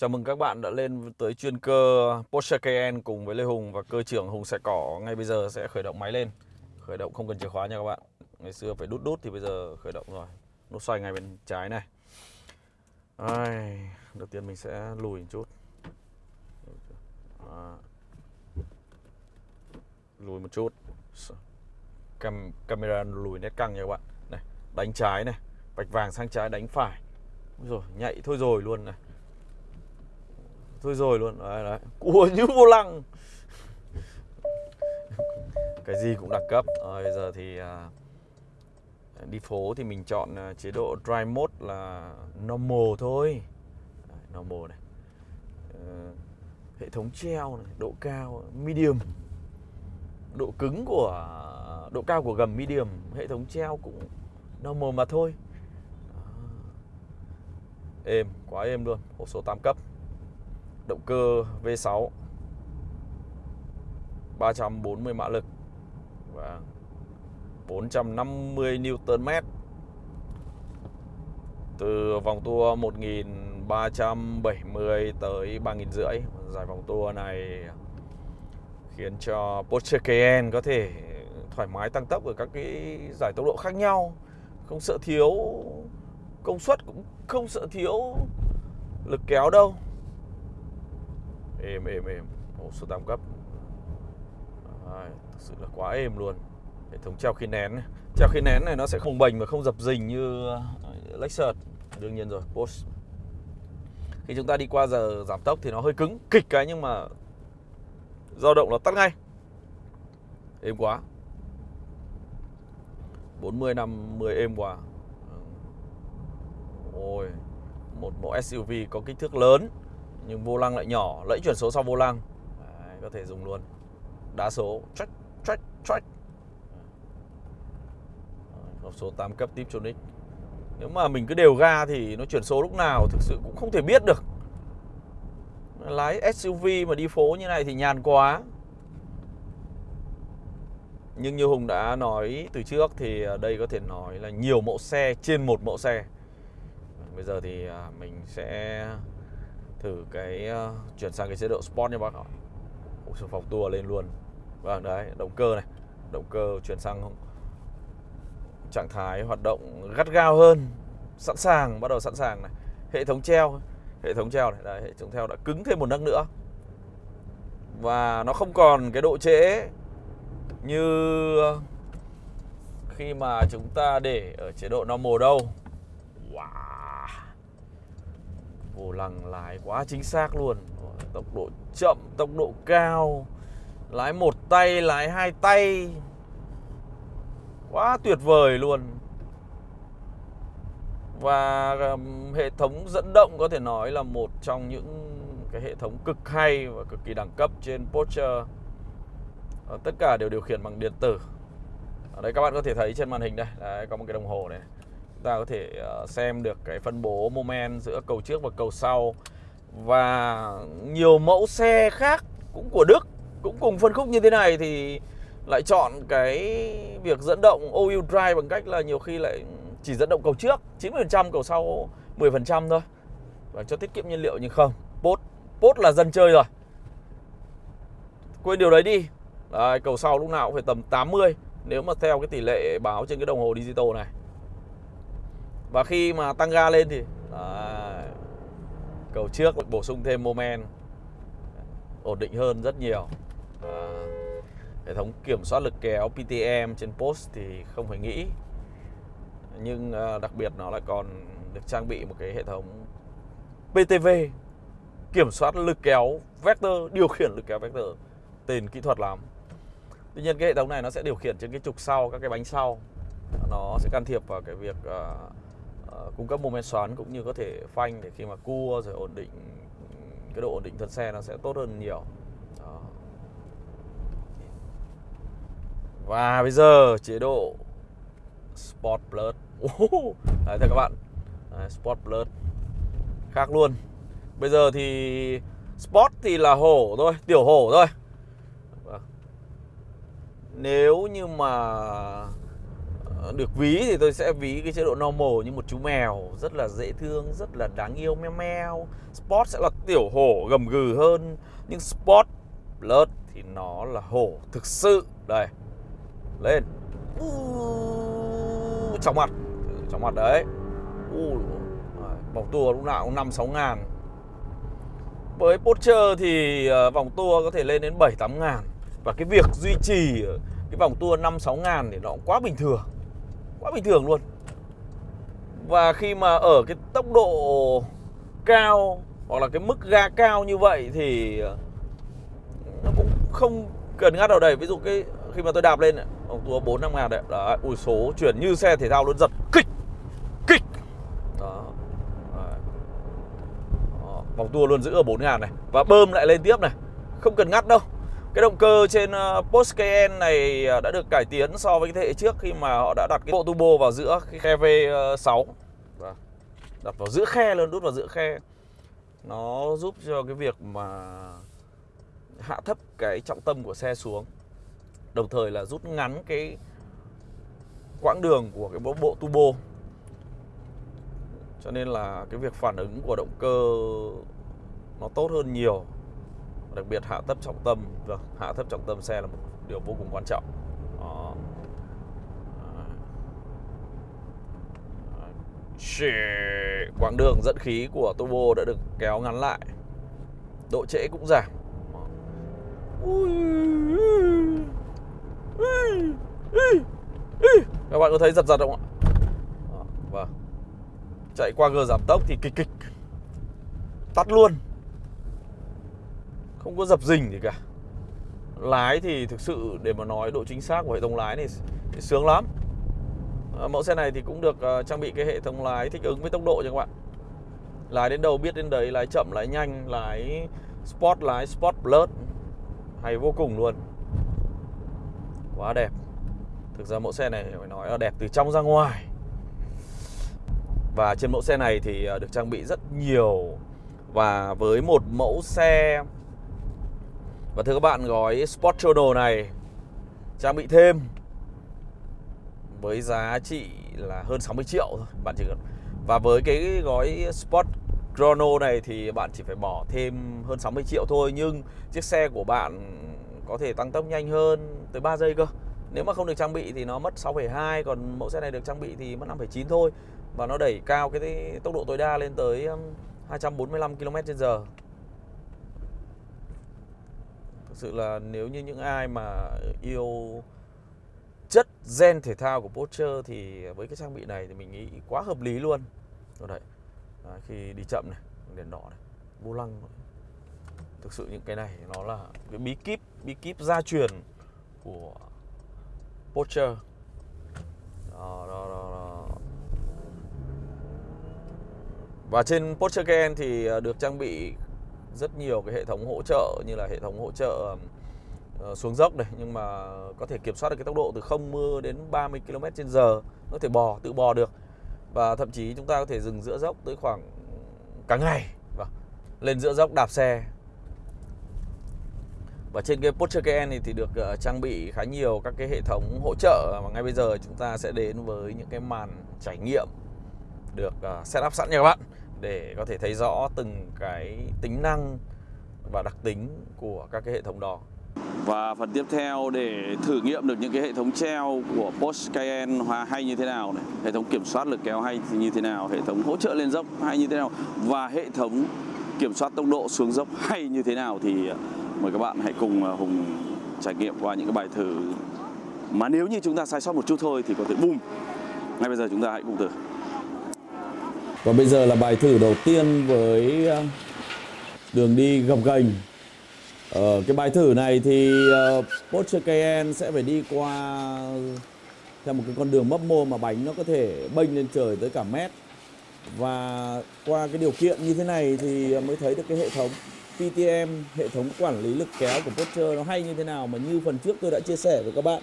Chào mừng các bạn đã lên tới chuyên cơ Porsche Cayenne cùng với Lê Hùng và cơ trưởng Hùng Sẻ Cỏ ngay bây giờ sẽ khởi động máy lên. Khởi động không cần chìa khóa nha các bạn. Ngày xưa phải đút đút thì bây giờ khởi động rồi. Nút xoay ngay bên trái này. Ai, đầu tiên mình sẽ lùi một chút. À. Lùi một chút. Cam camera lùi nét căng nha các bạn. Này, đánh trái này, bạch vàng sang trái đánh phải. Rồi, nhạy thôi rồi luôn này thôi rồi luôn đấy, đấy. cua như vô lăng. Cái gì cũng đẳng cấp. Rồi bây giờ thì à, đi phố thì mình chọn à, chế độ dry mode là normal thôi. Đấy, normal này. Ờ, hệ thống treo này độ cao medium. Độ cứng của độ cao của gầm medium hệ thống treo cũng normal mà thôi. Ờ. Êm quá êm luôn. Hộp số 8 cấp động cơ V6 340 mã lực. Và 450 Nm từ vòng tua 1370 tới 3500 dài vòng tua này khiến cho Porsche Cayenne có thể thoải mái tăng tốc ở các cái giải tốc độ khác nhau. Không sợ thiếu công suất, cũng không sợ thiếu lực kéo đâu êm êm êm. Ổ số 8 cấp Đấy, thực sự là quá êm luôn. Hệ thống treo khi nén này. treo khi nén này nó sẽ không bềnh và không dập dình như Lexus. Đương nhiên rồi Porsche khi chúng ta đi qua giờ giảm tốc thì nó hơi cứng kịch cái nhưng mà dao động nó tắt ngay. Êm quá. 40 năm 10 êm quá. Ôi một mẫu SUV có kích thước lớn nhưng vô lăng lại nhỏ lẫy chuyển số sau vô lăng. Đấy, có thể dùng luôn. Đá số check check check hộp số 8 cấp Tiptronic nếu mà mình cứ đều ga thì nó chuyển số lúc nào thực sự cũng không thể biết được. Lái SUV mà đi phố như này thì nhàn quá. Nhưng như Hùng đã nói từ trước thì à, đây có thể nói là nhiều mẫu xe trên một mẫu xe. Bây giờ thì à, mình sẽ thử cái uh, chuyển sang cái chế độ sport nha bác ạ. Ủa, phòng tua lên luôn. Vâng đấy động cơ này. Động cơ chuyển sang trạng thái hoạt động gắt gao hơn sẵn sàng bắt đầu sẵn sàng này. Hệ thống treo hệ thống treo này. Đấy, hệ thống treo đã cứng thêm một nấc nữa. Và nó không còn cái độ trễ như ờ, khi mà chúng ta để ở chế độ normal đâu. Wow vô lăng lái quá chính xác luôn. Tốc độ chậm tốc độ cao. Lái một tay lái hai tay. Quá tuyệt vời luôn. Và hệ thống dẫn động có thể nói là một trong những cái hệ thống cực hay và cực kỳ đẳng cấp trên Porsche. Ờ, tất cả đều điều khiển bằng điện tử. Ở đây các bạn có thể thấy trên màn hình đây. Đấy, có một cái đồng hồ này ta có thể ờ, xem được cái phân bố moment giữa cầu trước và cầu sau. Và nhiều mẫu xe khác cũng của Đức cũng cùng phân khúc như thế này thì lại chọn cái việc dẫn động all-wheel drive bằng cách là nhiều khi lại chỉ dẫn động cầu trước 90% cầu sau 10% thôi. Và cho tiết kiệm nhiên liệu nhưng không Post Post là dân chơi rồi. Quên điều đấy đi. Đấy, cầu sau lúc nào cũng phải tầm 80 nếu mà theo cái tỷ lệ báo trên cái đồng hồ digital này và khi mà tăng ga lên thì đấy, cầu trước bổ sung thêm moment ổn định hơn rất nhiều. À, hệ thống kiểm soát lực kéo PTM trên post thì không phải nghĩ. Nhưng à, đặc biệt nó lại còn được trang bị một cái hệ thống PTV kiểm soát lực kéo vector điều khiển lực kéo vector tên kỹ thuật lắm tuy nhiên cái hệ thống này nó sẽ điều khiển trên cái trục sau các cái bánh sau. Nó sẽ can thiệp vào cái việc uh, cung cấp moment xoắn cũng như có thể phanh để khi mà cua rồi ổn định cái độ ổn định thân xe nó sẽ tốt hơn nhiều. Đó. và bây giờ chế độ Sport Plus. Đấy thưa các bạn. Đấy, Sport Plus. Khác luôn. Bây giờ thì Sport thì là hổ thôi Tiểu hổ thôi. Vâng. Nếu như mà được ví thì tôi sẽ ví cái chế độ normal như một chú mèo rất là dễ thương rất là đáng yêu meo meo. Sport sẽ là tiểu hổ gầm gừ hơn nhưng sport blood thì nó là hổ thực sự. Đây lên. Uh, chóng mặt. Chóng mặt đấy. Uh, vòng tua lúc nào cũng năm sáu ngàn. Với Porsche thì ờ, vòng tua có thể lên đến 7 8 ngàn. Và cái việc duy trì cái vòng tua 5 6 ngàn thì nó cũng quá bình thường quá bình thường luôn. Và khi mà ở cái tốc độ cao hoặc là cái mức ga cao như vậy thì nó cũng không cần ngắt đầu đầy ví dụ cái khi mà tôi đạp lên vòng tua 4 5 ngàn đấy. Đó, ui, số chuyển như xe thể thao luôn, giật, kịch kịch. Đó. đó vòng tua luôn giữ ở bốn ngàn này. Và bơm lại lên tiếp này. Không cần ngắt đâu cái động cơ trên ờ, Porsche Cayenne này ờ, đã được cải tiến so với cái thế hệ trước khi mà họ đã đặt cái bộ turbo vào giữa cái khe V6 vâng, đặt vào giữa khe luôn, đút vào giữa khe. Nó giúp cho cái việc mà hạ thấp cái trọng tâm của xe xuống đồng thời là rút ngắn cái quãng đường của cái bộ turbo. Cho nên là cái việc phản ứng của động cơ nó tốt hơn nhiều đặc biệt hạ thấp trọng tâm vâng hạ thấp trọng tâm xe là một điều vô cùng quan trọng. Đó. quãng đường dẫn khí của turbo đã được kéo ngắn lại. Độ trễ cũng giảm. Các bạn có thấy giật giật không ạ? Vâng. Chạy qua gờ giảm tốc thì kịch kịch. Tắt luôn không có dập dình gì cả. Lái thì thực sự để mà nói độ chính xác của hệ thống lái này thì sướng lắm. À, mẫu xe này thì cũng được uh, trang bị cái hệ thống lái thích ứng với tốc độ cho các bạn. Lái đến đâu biết đến đấy lái chậm lái nhanh lái sport lái sport plus. Hay vô cùng luôn. Quá đẹp. Thực ra mẫu xe này phải nói là đẹp từ trong ra ngoài. Và trên mẫu xe này thì ờ, được trang bị rất nhiều. Và với một mẫu xe và thưa các bạn gói Sport Chrono này trang bị thêm với giá trị là hơn 60 triệu thôi bạn chỉ cần và với cái gói Sport Chrono này thì bạn chỉ phải bỏ thêm hơn 60 triệu thôi nhưng chiếc xe của bạn có thể tăng tốc nhanh hơn tới 3 giây cơ. Nếu mà không được trang bị thì nó mất 6,2 còn mẫu xe này được trang bị thì mất 5,9 thôi và nó đẩy cao cái tốc độ tối đa lên tới um, 245 km/h sự là nếu như những ai mà yêu chất gen thể thao của Porsche thì với cái trang bị này thì mình nghĩ quá hợp lý luôn. Rồi đấy. À, khi đi chậm này đèn đỏ này vô lăng thực sự những cái này nó là cái bí kíp bí kíp gia truyền của Porsche. Đó, đó, đó, đó. và trên Porsche Cayenne thì à, được trang bị rất nhiều cái hệ thống hỗ trợ như là hệ thống hỗ trợ uh, xuống dốc này nhưng mà có thể kiểm soát được cái tốc độ từ 0 đến 30 km h có thể bò tự bò được và thậm chí chúng ta có thể dừng giữa dốc tới khoảng cả ngày vâng. lên giữa dốc đạp xe và trên cái Porsche Cayenne thì được uh, trang bị khá nhiều các cái hệ thống hỗ trợ và ngay bây giờ chúng ta sẽ đến với những cái màn trải nghiệm được ờ, uh, setup sẵn nha các bạn để có thể thấy rõ từng cái tính năng và đặc tính của các cái hệ thống đó. Và phần tiếp theo để thử nghiệm được những cái hệ thống treo của Porsche Cayenne hay như thế nào này, hệ thống kiểm soát lực kéo hay như thế nào, hệ thống hỗ trợ lên dốc hay như thế nào và hệ thống kiểm soát tốc độ xuống dốc hay như thế nào thì à, mời các bạn hãy cùng à, Hùng trải nghiệm qua những cái bài thử mà nếu như chúng ta sai sót một chút thôi thì có thể bùm. Ngay bây giờ chúng ta hãy cùng thử. Và bây giờ là bài thử đầu tiên với ờ, đường đi gập ghềnh. Ở cái bài thử này thì uh, Porsche Cayenne sẽ phải đi qua theo một cái con đường mấp mô mà bánh nó có thể bênh lên trời tới cả mét. Và qua cái điều kiện như thế này thì mới thấy được cái hệ thống PTM, hệ thống quản lý lực kéo của Porsche nó hay như thế nào mà như phần trước tôi đã chia sẻ với các bạn.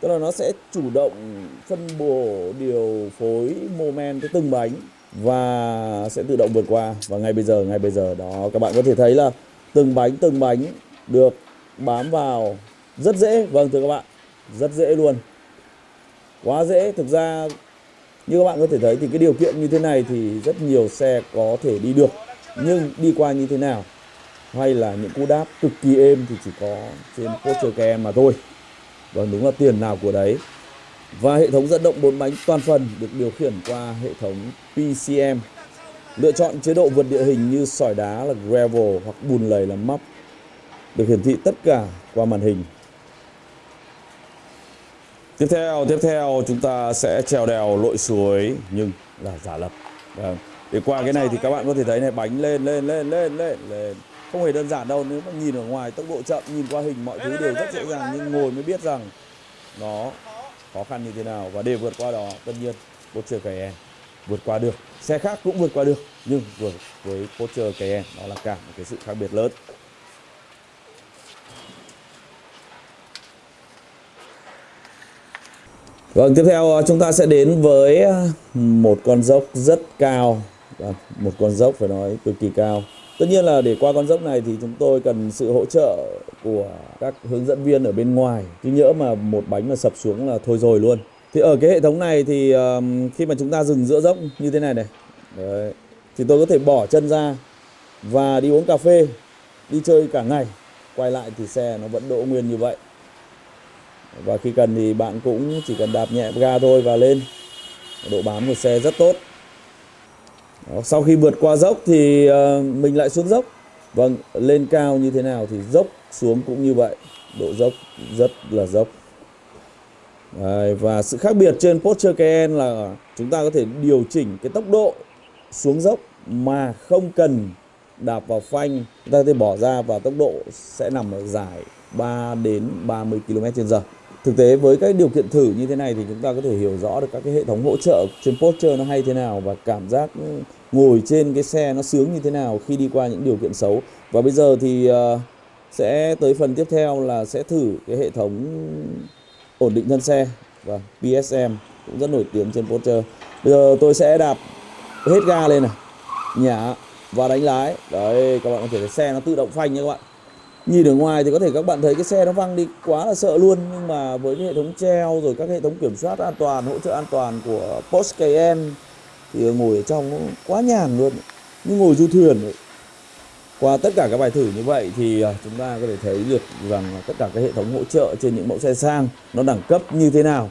Tức là nó sẽ chủ động phân bổ điều phối moment tới từng bánh và sẽ tự động vượt qua. Và ngay bây giờ, ngay bây giờ đó, các bạn có thể thấy là từng bánh từng bánh được bám vào. Rất dễ. Vâng thưa các bạn. Rất dễ luôn. Quá dễ. Thực ra, như các bạn có thể thấy thì cái điều kiện như thế này thì rất nhiều xe có thể đi được. Nhưng đi qua như thế nào? Hay là những cú đáp cực kỳ êm thì chỉ có trên poster kem mà thôi. Vâng đúng là tiền nào của đấy và hệ thống dẫn động bốn bánh toàn phần được điều khiển qua hệ thống PCM lựa chọn chế độ vượt địa hình như sỏi đá là gravel hoặc bùn lầy là móc. được hiển thị tất cả qua màn hình Tiếp theo, tiếp theo chúng ta sẽ trèo đèo lội suối nhưng là giả lập. Vâng. Để qua cái này thì các bạn có thể thấy này bánh lên lên lên lên lên lên. Không hề đơn giản đâu nếu mà nhìn ở ngoài tốc độ chậm, nhìn qua hình mọi thứ đều rất dễ dàng nhưng ngồi mới biết rằng nó khó khăn như thế nào và để vượt qua đó tất nhiên Porsche Cayenne vượt qua được. Xe khác cũng vượt qua được nhưng vượt với Porsche Cayenne đó là cả một cái sự khác biệt lớn. Vâng, tiếp theo à, chúng ta sẽ đến với à, một con dốc rất cao vâng, Một con dốc phải nói cực kỳ cao Tất nhiên là để qua con dốc này thì chúng tôi cần sự hỗ trợ của các hướng dẫn viên ở bên ngoài. Chứ nhỡ mà một bánh mà sập xuống là thôi rồi luôn. Thì ở cái hệ thống này thì khi mà chúng ta dừng giữa dốc như thế này này. Đấy, Thì tôi có thể bỏ chân ra và đi uống cà phê Đi chơi cả ngày. Quay lại thì xe nó vẫn đỗ nguyên như vậy. Và khi cần thì bạn cũng chỉ cần đạp nhẹ ga thôi và lên. Độ bám của xe rất tốt sau khi vượt qua dốc thì ờ, mình lại xuống dốc. Vâng lên cao như thế nào thì dốc xuống cũng như vậy. Độ dốc rất là dốc. Đấy, và sự khác biệt trên Porsche Cayenne là chúng ta có thể điều chỉnh cái tốc độ xuống dốc mà không cần đạp vào phanh. Chúng ta có thể bỏ ra và tốc độ sẽ nằm ở giải 3 đến 30 km/h thực tế với các điều kiện thử như thế này thì chúng ta có thể hiểu rõ được các cái hệ thống hỗ trợ trên Porsche nó hay thế nào và cảm giác ừ, ngồi trên cái xe nó sướng như thế nào khi đi qua những điều kiện xấu. Và bây giờ thì uh, sẽ tới phần tiếp theo là sẽ thử cái hệ thống ổn định thân xe. Và PSM cũng rất nổi tiếng trên Porsche bây giờ tôi sẽ đạp hết ga lên này. Nhả và đánh lái. Đấy các bạn có thể thấy xe nó tự động phanh nha các bạn nhìn ở ngoài thì có thể các bạn thấy cái xe nó văng đi, quá là sợ luôn. Nhưng mà với cái hệ thống treo rồi các hệ thống kiểm soát an toàn, hỗ trợ an toàn của Porsche Cayenne thì ngồi ở trong nó quá nhàn luôn. Như ngồi du thuyền ấy. qua tất cả các bài thử như vậy thì à, chúng ta có thể thấy được rằng là tất cả các hệ thống hỗ trợ trên những mẫu xe sang nó đẳng cấp như thế nào.